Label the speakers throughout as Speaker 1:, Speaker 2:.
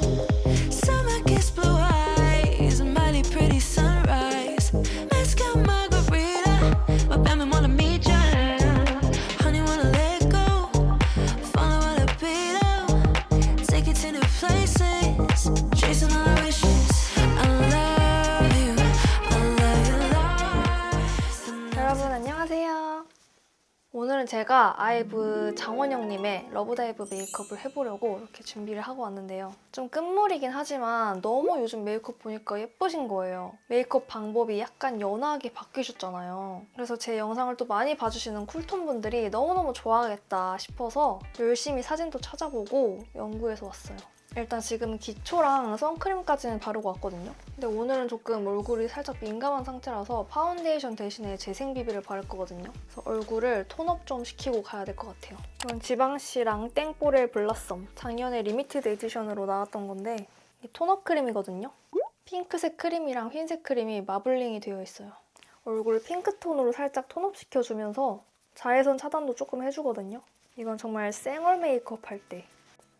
Speaker 1: Bye. 오늘은 제가 아이브 장원영님의 러브다이브 메이크업을 해보려고 이렇게 준비를 하고 왔는데요. 좀 끝물이긴 하지만 너무 요즘 메이크업 보니까 예쁘신 거예요. 메이크업 방법이 약간 연하게 바뀌셨잖아요. 그래서 제 영상을 또 많이 봐주시는 쿨톤 분들이 너무너무 좋아하겠다 싶어서 열심히 사진도 찾아보고 연구해서 왔어요. 일단 지금 기초랑 선크림까지는 바르고 왔거든요. 근데 오늘은 조금 얼굴이 살짝 민감한 상태라서 파운데이션 대신에 재생비비를 바를 거거든요. 그래서 얼굴을 톤업 좀 시키고 가야 될 것 같아요. 이건 지방시 랑땡뽀렐 블라썸. 작년에 limited edition으로 나왔던 건데 이 톤업 크림이거든요. 핑크색 크림이랑 흰색 크림이 마블링이 되어 있어요. 얼굴 핑크톤으로 살짝 톤업 시켜주면서 자외선 차단도 조금 해주거든요. 이건 정말 생얼 메이크업 할 때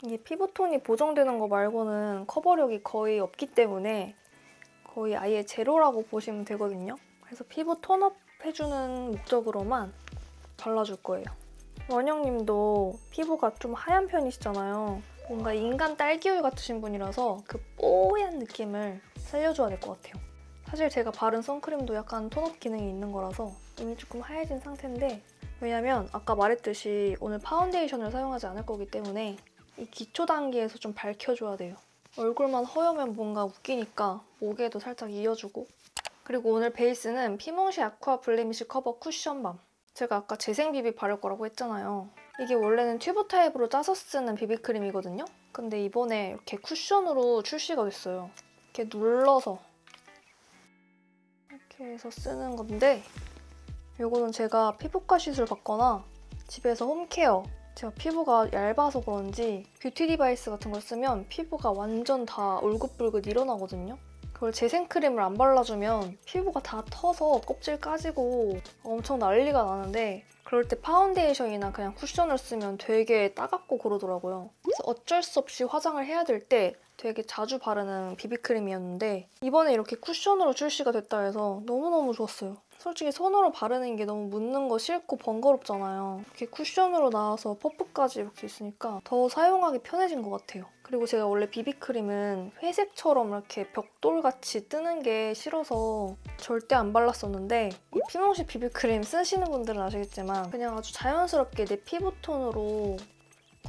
Speaker 1: 이게 피부톤이 보정되는 거 말고는 커버력이 거의 없기 때문에 거의 아예 제로라고 보시면 되거든요. 그래서 피부 톤업 해주는 목적으로만 발라줄 거예요. 원영님도 피부가 좀 하얀 편이시잖아요. 뭔가 인간 딸기우유 같으신 분이라서 그 뽀얀 느낌을 살려줘야 될 것 같아요. 사실 제가 바른 선크림도 약간 톤업 기능이 있는 거라서 이미 조금 하얘진 상태인데 왜냐면 아까 말했듯이 오늘 파운데이션을 사용하지 않을 거기 때문에 이 기초 단계에서 좀 밝혀줘야 돼요. 얼굴만 허여면 뭔가 웃기니까 목에도 살짝 이어주고 그리고 오늘 베이스는 피몽시 아쿠아 블레미쉬 커버 쿠션밤 제가 아까 재생 비비 바를 거라고 했잖아요. 이게 원래는 튜브 타입으로 짜서 쓰는 비비크림이거든요. 근데 이번에 이렇게 쿠션으로 출시가 됐어요. 이렇게 눌러서 이렇게 해서 쓰는 건데 이거는 제가 피부과 시술 받거나 집에서 홈케어 제가 피부가 얇아서 그런지 뷰티 디바이스 같은 걸 쓰면 피부가 완전 다 울긋불긋 일어나거든요. 그걸 재생크림을 안 발라주면 피부가 다 터서 껍질 까지고 엄청 난리가 나는데 그럴 때 파운데이션이나 그냥 쿠션을 쓰면 되게 따갑고 그러더라고요. 그래서 어쩔 수 없이 화장을 해야 될 때 되게 자주 바르는 비비크림이었는데 이번에 이렇게 쿠션으로 출시가 됐다 해서 너무너무 좋았어요. 솔직히 손으로 바르는 게 너무 묻는 거 싫고 번거롭잖아요. 이렇게 쿠션으로 나와서 퍼프까지 이렇게 있으니까 더 사용하기 편해진 것 같아요. 그리고 제가 원래 비비크림은 회색처럼 이렇게 벽돌같이 뜨는 게 싫어서 절대 안 발랐었는데 이 피몽시 비비크림 쓰시는 분들은 아시겠지만 그냥 아주 자연스럽게 내 피부톤으로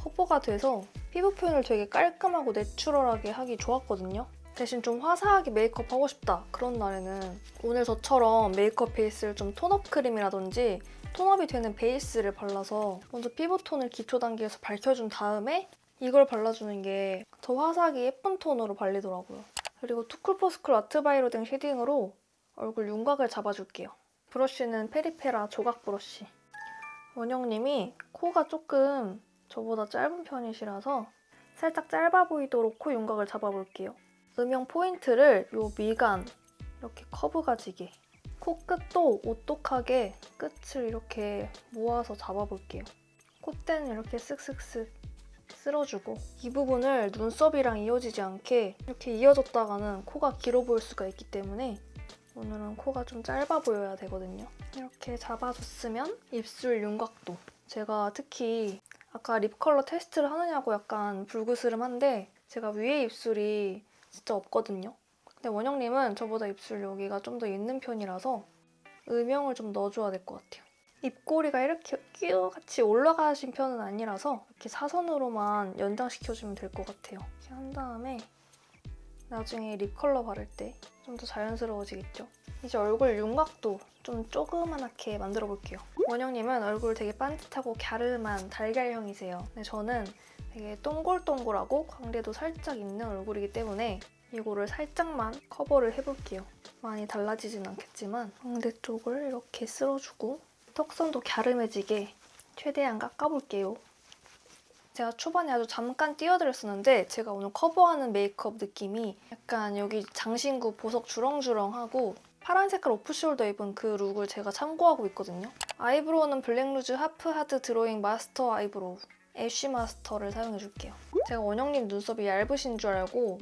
Speaker 1: 커버가 돼서 피부 표현을 되게 깔끔하고 내추럴하게 하기 좋았거든요. 대신 좀 화사하게 메이크업 하고 싶다 그런 날에는 오늘 저처럼 메이크업 베이스를 좀 톤업 크림이라든지 톤업이 되는 베이스를 발라서 먼저 피부톤을 기초 단계에서 밝혀준 다음에 이걸 발라주는 게 더 화사하게 예쁜 톤으로 발리더라고요. 그리고 투쿨포스쿨 아트바이로댕 쉐딩으로 얼굴 윤곽을 잡아줄게요. 브러쉬는 페리페라 조각 브러쉬. 원영님이 코가 조금 저보다 짧은 편이시라서 살짝 짧아 보이도록 코 윤곽을 잡아볼게요. 음영 포인트를 요 미간 이렇게 커브가 지게 코끝도 오똑하게 끝을 이렇게 모아서 잡아볼게요. 콧대는 이렇게 쓱쓱쓱 쓸어주고 이 부분을 눈썹이랑 이어지지 않게 이렇게 이어졌다가는 코가 길어 보일 수가 있기 때문에 오늘은 코가 좀 짧아 보여야 되거든요. 이렇게 잡아줬으면 입술 윤곽도 제가 특히 아까 립 컬러 테스트를 하느냐고 약간 불그스름한데 제가 위에 입술이 진짜 없거든요. 근데 원영님은 저보다 입술 여기가 좀 더 있는 편이라서 음영을 좀 넣어줘야 될 것 같아요. 입꼬리가 이렇게 끼우같이 올라가신 편은 아니라서 이렇게 사선으로만 연장시켜주면 될 것 같아요. 이렇게 한 다음에 나중에 립 컬러 바를 때 좀 더 자연스러워지겠죠? 이제 얼굴 윤곽도 좀 조그만하게 만들어 볼게요. 원영님은 얼굴 되게 반듯하고 갸름한 달걀형이세요. 근데 저는 되게 동글동글하고 광대도 살짝 있는 얼굴이기 때문에 이거를 살짝만 커버를 해볼게요. 많이 달라지진 않겠지만 광대 쪽을 이렇게 쓸어주고 턱선도 갸름해지게 최대한 깎아볼게요. 제가 초반에 아주 잠깐 띄워드렸었는데 제가 오늘 커버하는 메이크업 느낌이 약간 여기 장신구 보석 주렁주렁하고 파란 색깔 오프숄더 입은 그 룩을 제가 참고하고 있거든요. 아이브로우는 블랙루즈 하프 하드 드로잉 마스터 아이브로우 애쉬 마스터를 사용해줄게요. 제가 원영님 눈썹이 얇으신 줄 알고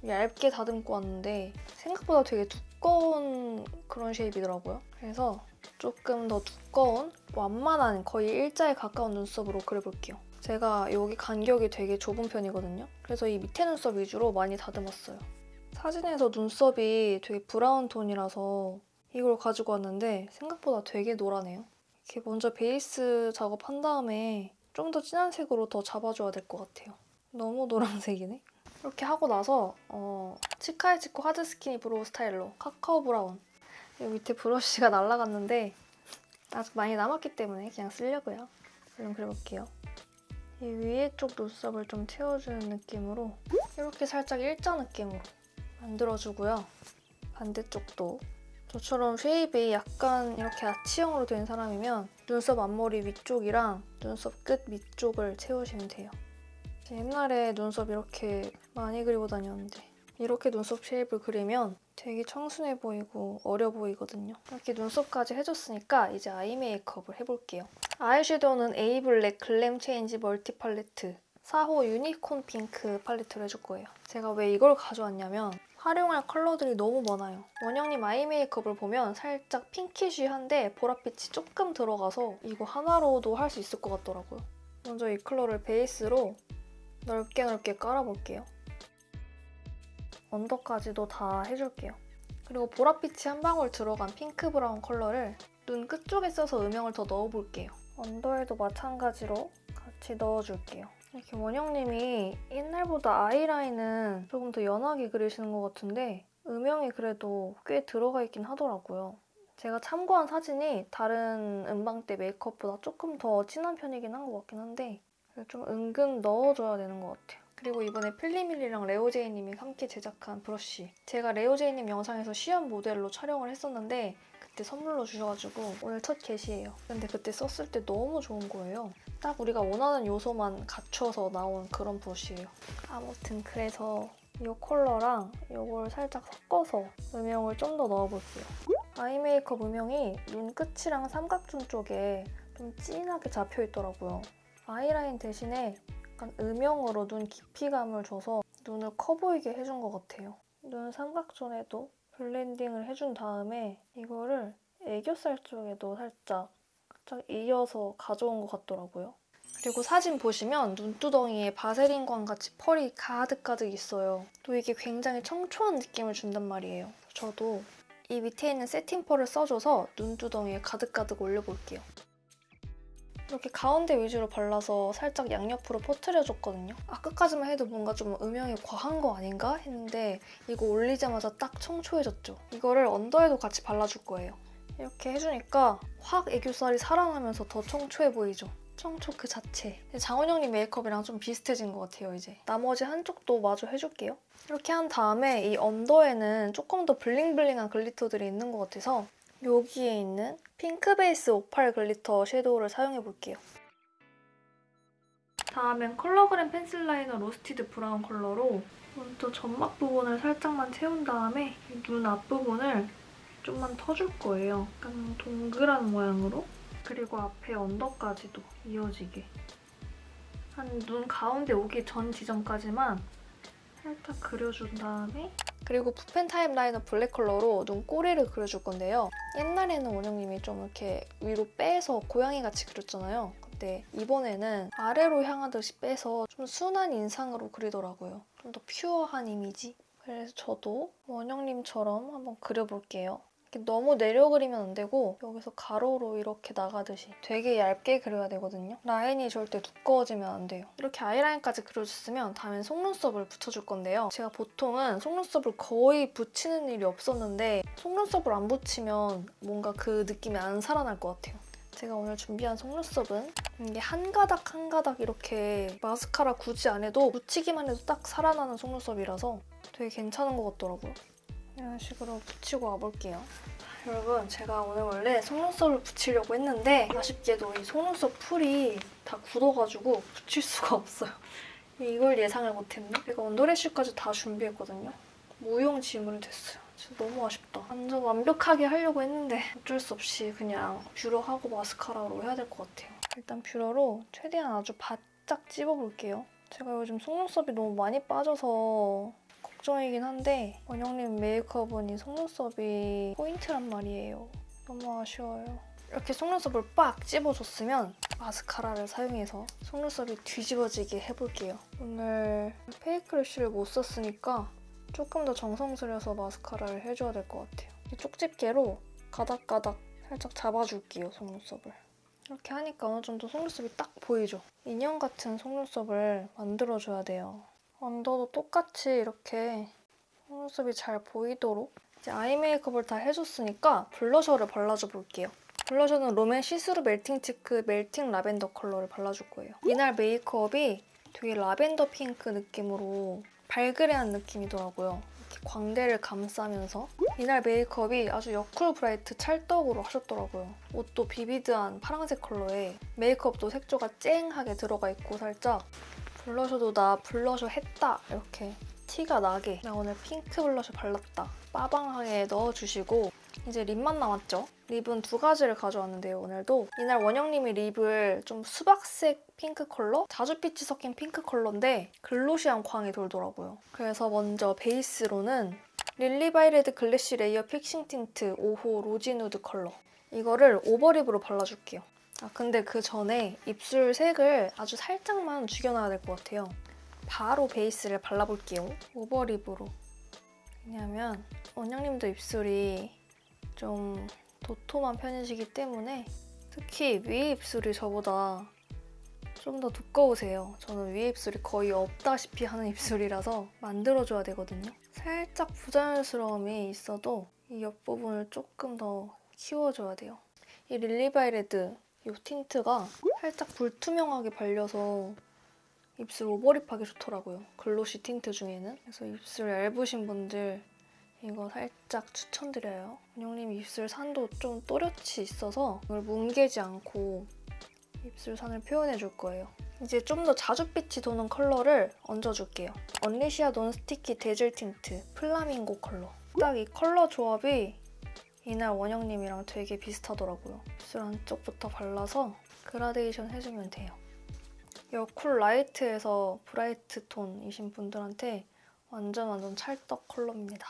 Speaker 1: 좀 얇게 다듬고 왔는데 생각보다 되게 두꺼운 그런 shape이더라고요. 그래서 조금 더 두꺼운 완만한 거의 일자에 가까운 눈썹으로 그려볼게요. 제가 여기 간격이 되게 좁은 편이거든요. 그래서 이 밑에 눈썹 위주로 많이 다듬었어요. 사진에서 눈썹이 되게 브라운 톤이라서 이걸 가지고 왔는데 생각보다 되게 노라네요. 이렇게 먼저 베이스 작업한 다음에 좀 더 진한 색으로 더 잡아줘야 될 것 같아요. 너무 노란색이네. 이렇게 하고 나서 어, 치카이치코 하드 스키니 브로우 스타일로 카카오 브라운 여기 밑에 브러쉬가 날라갔는데 아직 많이 남았기 때문에 그냥 쓰려고요. 얼른 그려볼게요. 이 위에 쪽 눈썹을 좀 채워주는 느낌으로 이렇게 살짝 일자 느낌으로 만들어주고요. 반대쪽도 저처럼 shape이 약간 이렇게 아치형으로 된 사람이면 눈썹 앞머리 위쪽이랑 눈썹 끝 밑쪽을 채우시면 돼요. 제 옛날에 눈썹 이렇게 많이 그리고 다녔는데 이렇게 눈썹 shape을 그리면 되게 청순해 보이고 어려 보이거든요. 이렇게 눈썹까지 해줬으니까 이제 아이 메이크업을 해볼게요. 아이섀도우는 에이블랙 글램 체인지 멀티 팔레트 4호 유니콘 핑크 팔레트를 해줄 거예요. 제가 왜 이걸 가져왔냐면 활용할 컬러들이 너무 많아요. 원영님 eye 메이크업을 보면 살짝 pinkish한데 보랏빛이 조금 들어가서 이거 하나로도 할 수 있을 것 같더라고요. 먼저 이 컬러를 베이스로 넓게 넓게 깔아볼게요. under까지도 다 해줄게요. 그리고 보랏빛이 한 방울 들어간 핑크 브라운 컬러를 눈 끝쪽에 써서 음영을 더 넣어볼게요. 언더에도 마찬가지로 같이 넣어줄게요. 이렇게 원영님이 옛날보다 아이라인은 조금 더 연하게 그리시는 것 같은데 음영이 그래도 꽤 들어가 있긴 하더라고요. 제가 참고한 사진이 다른 음방대 메이크업보다 조금 더 진한 편이긴 한 것 같긴 한데 좀 은근 넣어줘야 되는 것 같아요. 그리고 이번에 필리밀리랑 레오제이님이 함께 제작한 브러쉬 제가 레오제이님 영상에서 시연 모델로 촬영을 했었는데 그때 선물로 주셔가지고 오늘 첫 게시예요. 근데 그때 썼을 때 너무 좋은 거예요. 딱 우리가 원하는 요소만 갖춰서 나온 그런 브러쉬예요. 아무튼 그래서 이 컬러랑 이걸 살짝 섞어서 음영을 좀 더 넣어볼게요. eye 메이크업 음영이 눈 끝이랑 삼각존 쪽에 좀 진하게 잡혀 있더라고요. 아이라인 대신에 약간 음영으로 눈 깊이감을 줘서 눈을 커 보이게 해준 것 같아요. 눈 삼각존에도 블렌딩을 해준 다음에 이거를 애교살 쪽에도 살짝 살짝 이어서 가져온 것 같더라고요. 그리고 사진 보시면 눈두덩이에 바세린광 같이 펄이 가득가득 있어요. 또 이게 굉장히 청초한 느낌을 준단 말이에요. 저도 이 밑에 있는 세팅 펄을 써줘서 눈두덩이에 가득가득 올려볼게요. 이렇게 가운데 위주로 발라서 살짝 양옆으로 퍼트려줬거든요. 아 끝까지만 해도 뭔가 좀 음영이 과한 거 아닌가 했는데 이거 올리자마자 딱 청초해졌죠. 이거를 언더에도 같이 발라줄 거예요. 이렇게 해주니까 확 애교살이 살아나면서 더 청초해 보이죠. 청초 그 자체. 장원영님 메이크업이랑 좀 비슷해진 것 같아요, 이제. 나머지 한쪽도 마저 해줄게요. 이렇게 한 다음에 이 under에는 조금 더 bling bling한 glitter들이 있는 것 같아서 여기에 있는 핑크 베이스 오팔 glitter shadow를 사용해볼게요. 다음엔 컬러그램 pencil liner roasted brown 컬러로 먼저 점막 부분을 살짝만 채운 다음에 눈 앞부분을 좀만 터줄 거예요. 약간 동그란 모양으로. 그리고 앞에 under까지도 이어지게. 한 눈 가운데 오기 전 지점까지만 살짝 그려준 다음에 그리고 붓펜 타입 liner 블랙 컬러로 눈 꼬리를 그려줄 건데요. 옛날에는 원영님이 좀 이렇게 위로 빼서 고양이같이 그렸잖아요. 근데 이번에는 아래로 향하듯이 빼서 좀 순한 인상으로 그리더라고요. 좀 더 pure한 이미지? 그래서 저도 원영님처럼 한번 그려볼게요. 너무 내려 그리면 안 되고 여기서 가로로 이렇게 나가듯이 되게 얇게 그려야 되거든요. 라인이 절대 두꺼워지면 안 돼요. 이렇게 아이라인까지 그려줬으면 다음엔 속눈썹을 붙여줄 건데요. 제가 보통은 속눈썹을 거의 붙이는 일이 없었는데 속눈썹을 안 붙이면 뭔가 그 느낌이 안 살아날 것 같아요. 제가 오늘 준비한 속눈썹은 이게 한 가닥 한 가닥 이렇게 마스카라 굳이 안 해도 붙이기만 해도 딱 살아나는 속눈썹이라서 되게 괜찮은 것 같더라고요. 이런 식으로 붙이고 와볼게요. 여러분 제가 오늘 원래 속눈썹을 붙이려고 했는데 아쉽게도 이 속눈썹 풀이 다 굳어가지고 붙일 수가 없어요. 이걸 예상을 못했네. 제가 언더래쉬까지 다 준비했거든요. 무용지물이 됐어요. 진짜 너무 아쉽다. 완전 완벽하게 하려고 했는데 어쩔 수 없이 그냥 뷰러하고 마스카라로 해야 될 것 같아요. 일단 뷰러로 최대한 아주 살짝 찝어볼게요. 제가 요즘 속눈썹이 너무 많이 빠져서 걱정이긴 한데 원영님 메이크업은 이 속눈썹이 포인트란 말이에요. 너무 아쉬워요. 이렇게 속눈썹을 빡 찝어줬으면 마스카라를 사용해서 속눈썹이 뒤집어지게 해볼게요. 오늘 페이크 래쉬를 못 썼으니까 조금 더 정성 들여서 마스카라를 해줘야 될 것 같아요. 이 쪽집게로 가닥가닥 살짝 잡아줄게요, 속눈썹을. 이렇게 하니까 어느 정도 속눈썹이 딱 보이죠? 인형 같은 속눈썹을 만들어줘야 돼요. 언더도 똑같이 이렇게 속눈썹이 잘 보이도록 이제 eye 메이크업을 다 해줬으니까 blusher를 발라줘 볼게요. blusher는 롬앤 see-through melting cheek melting lavender 컬러를 발라줄 거예요. 이날 메이크업이 되게 라벤더 핑크 느낌으로 발그레한 느낌이더라고요. 이렇게 광대를 감싸면서 이날 메이크업이 아주 여쿨 bright 찰떡으로 하셨더라고요. 옷도 vivid한 파란색 컬러에 메이크업도 색조가 쨍하게 들어가 있고 살짝 blusher도 나 블러셔 했다 이렇게 티가 나게 나 오늘 핑크 블러셔 발랐다 빠방하게 넣어주시고 이제 lip만 남았죠? lip은 두 가지를 가져왔는데요, 오늘도. 이날 원영님이 lip을 좀 수박색 핑크 컬러? 자주빛이 섞인 핑크 컬러인데 glossy한 광이 돌더라고요. 그래서 먼저 베이스로는 릴리바이레드 glassy layer fixing tint 5호 rosy nude 컬러. 이거를 overlip으로 발라줄게요. 아, 근데 그 전에 입술 색을 아주 살짝만 죽여놔야 될 것 같아요. 바로 베이스를 발라볼게요. 오버립으로. 왜냐면 원영님도 입술이 좀 도톰한 편이시기 때문에 특히 위에 입술이 저보다 좀 더 두꺼우세요. 저는 위에 입술이 거의 없다시피 하는 입술이라서 만들어줘야 되거든요. 살짝 부자연스러움이 있어도 이 옆부분을 조금 더 키워줘야 돼요. 이 릴리바이레드 이 tint가 살짝 불투명하게 발려서 입술 overlip하기 좋더라고요. glossy tint 중에는. 그래서 입술 얇으신 분들 이거 살짝 추천드려요. 원영님 입술 산도 좀 또렷이 있어서 이걸 뭉개지 않고 입술 산을 표현해 줄 거예요. 이제 좀 더 자줏빛이 도는 컬러를 얹어줄게요. 언리시아 non-sticky dazzle tint flamingo 컬러. 딱 이 컬러 조합이 이날 원영님이랑 되게 비슷하더라고요. 입술 안쪽부터 발라서 그라데이션 해주면 돼요. 여쿨 light에서 bright 톤이신 분들한테 완전 완전 찰떡 컬러입니다.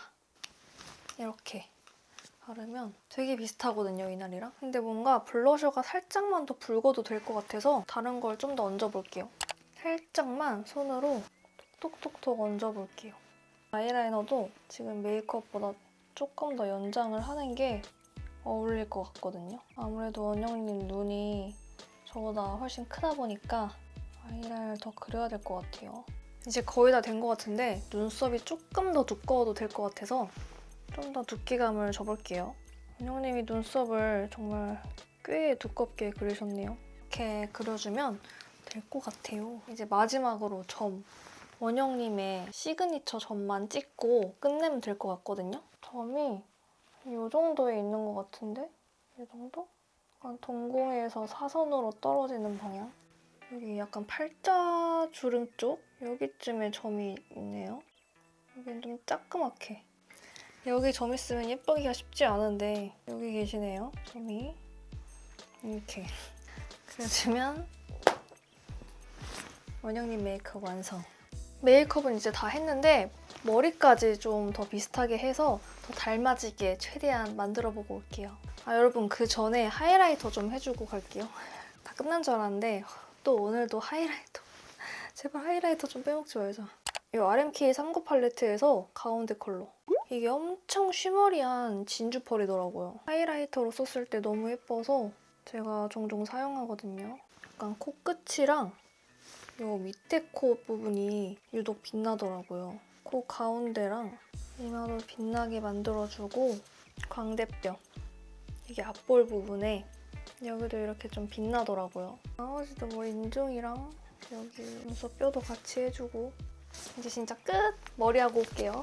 Speaker 1: 이렇게 바르면 되게 비슷하거든요, 이날이랑. 근데 뭔가 blusher가 살짝만 더 붉어도 될 것 같아서 다른 걸 좀 더 얹어볼게요. 살짝만 손으로 톡톡톡톡 얹어볼게요. 아이라이너도 지금 메이크업보다 조금 더 연장을 하는 게 어울릴 것 같거든요. 아무래도 원영님 눈이 저보다 훨씬 크다 보니까 아이라인을 더 그려야 될 것 같아요. 이제 거의 다 된 것 같은데 눈썹이 조금 더 두꺼워도 될 것 같아서 좀 더 두께감을 줘볼게요. 원영님이 눈썹을 정말 꽤 두껍게 그리셨네요. 이렇게 그려주면 될 것 같아요. 이제 마지막으로 점. 원영님의 시그니처 점만 찍고 끝내면 될 것 같거든요. 점이 이 정도에 있는 것 같은데? 이 정도? 약간 동공에서 사선으로 떨어지는 방향. 여기 약간 팔자 주름 쪽? 여기쯤에 점이 있네요. 여긴 좀 따끔하게. 여기 점 있으면 예쁘기가 쉽지 않은데 여기 계시네요, 점이. 이렇게. 그려주면 원영님 메이크업 완성. 메이크업은 이제 다 했는데 머리까지 좀 더 비슷하게 해서 더 닮아지게 최대한 만들어보고 올게요. 아 여러분 그 전에 하이라이터 좀 해주고 갈게요. 다 끝난 줄 알았는데 또 오늘도 하이라이터. 제발 하이라이터 좀 빼먹지 말자. 이 RMK 39 팔레트에서 가운데 컬러. 이게 엄청 쉬머리한 진주 펄이더라고요. 하이라이터로 썼을 때 너무 예뻐서 제가 종종 사용하거든요. 약간 코끝이랑 이 밑에 코 부분이 유독 빛나더라고요. 코 가운데랑 이마도 빛나게 만들어주고 광대뼈 이게 앞볼 부분에 여기도 이렇게 좀 빛나더라고요. 나머지도 뭐 인중이랑 여기 눈썹 뼈도 같이 해주고 이제 진짜 끝! 머리하고 올게요.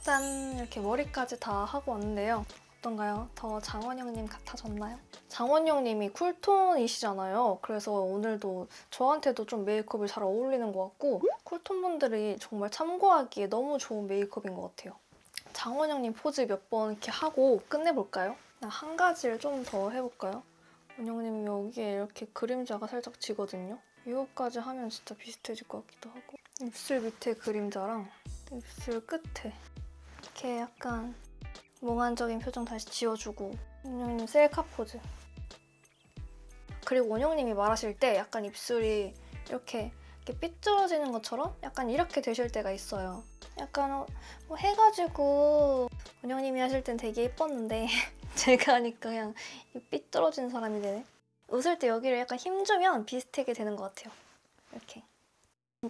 Speaker 1: 짠! 이렇게 머리까지 다 하고 왔는데요. 어떤가요? 더 장원영님 같아졌나요? 장원영님이 쿨톤이시잖아요. 그래서 오늘도 저한테도 좀 메이크업이 잘 어울리는 것 같고 쿨톤 분들이 정말 참고하기에 너무 좋은 메이크업인 것 같아요. 장원영님 포즈 몇 번 이렇게 하고 끝내볼까요? 한 가지를 좀 더 해볼까요? 원영님 여기에 이렇게 그림자가 살짝 지거든요. 이거까지 하면 진짜 비슷해질 것 같기도 하고 입술 밑에 그림자랑 입술 끝에 이렇게 약간 몽환적인 표정 다시 지워주고 원영님 셀카 포즈. 그리고 원영님이 말하실 때 약간 입술이 이렇게, 이렇게 삐뚤어지는 것처럼 약간 이렇게 되실 때가 있어요. 약간 어, 뭐 해가지고 원영님이 하실 땐 되게 예뻤는데 제가 하니까 그냥 이 삐뚤어진 사람이 되네. 웃을 때 여기를 약간 힘주면 비슷하게 되는 것 같아요. 이렇게.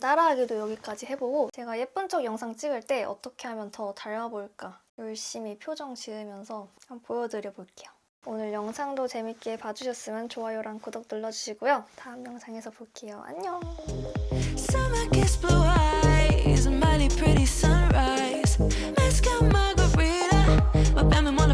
Speaker 1: 따라하기도 여기까지 해보고 제가 예쁜 척 영상 찍을 때 어떻게 하면 더 닮아 보일까 열심히 표정 지으면서 한번 보여드려 볼게요. 오늘 영상도 재밌게 봐주셨으면 좋아요랑 구독 눌러주시고요. 다음 영상에서 볼게요. 안녕!
Speaker 2: pretty sunrise. Mezcal margarita, my family.